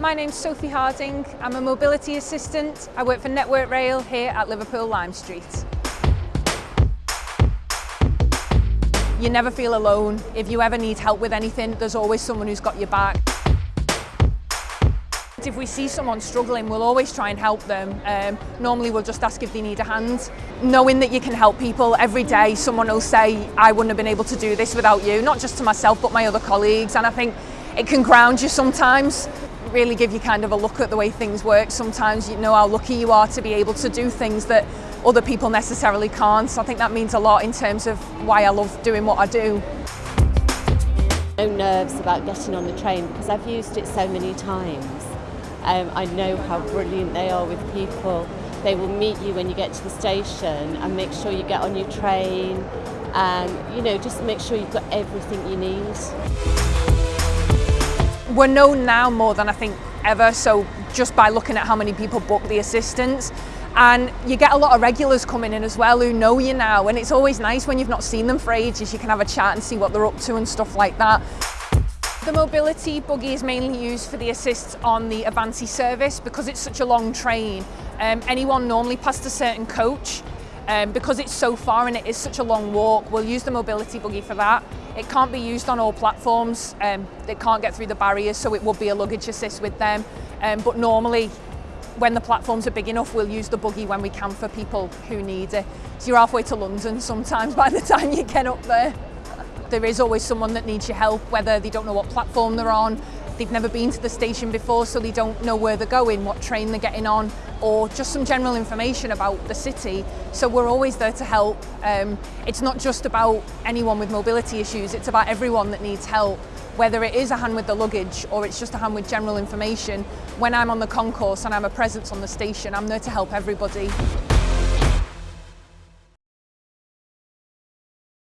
My name's Sophie Harding. I'm a mobility assistant. I work for Network Rail here at Liverpool Lime Street. You never feel alone. If you ever need help with anything, there's always someone who's got your back. If we see someone struggling, we'll always try and help them. Um, normally we'll just ask if they need a hand. Knowing that you can help people every day, someone will say, I wouldn't have been able to do this without you, not just to myself, but my other colleagues. And I think it can ground you sometimes really give you kind of a look at the way things work. Sometimes you know how lucky you are to be able to do things that other people necessarily can't. So I think that means a lot in terms of why I love doing what I do. No nerves about getting on the train because I've used it so many times. Um, I know how brilliant they are with people. They will meet you when you get to the station and make sure you get on your train and you know just make sure you've got everything you need. We're known now more than I think ever, so just by looking at how many people book the assistants. And you get a lot of regulars coming in as well who know you now, and it's always nice when you've not seen them for ages, you can have a chat and see what they're up to and stuff like that. The mobility buggy is mainly used for the assists on the Avanti service because it's such a long train. Um, anyone normally past a certain coach um, because it's so far and it is such a long walk, we'll use the mobility buggy for that. It can't be used on all platforms, um, it can't get through the barriers, so it would be a luggage assist with them. Um, but normally, when the platforms are big enough, we'll use the buggy when we can for people who need it. So you're halfway to London sometimes by the time you get up there. There is always someone that needs your help, whether they don't know what platform they're on, they've never been to the station before so they don't know where they're going, what train they're getting on or just some general information about the city. So we're always there to help. Um, it's not just about anyone with mobility issues, it's about everyone that needs help whether it is a hand with the luggage or it's just a hand with general information. When I'm on the concourse and I'm a presence on the station, I'm there to help everybody.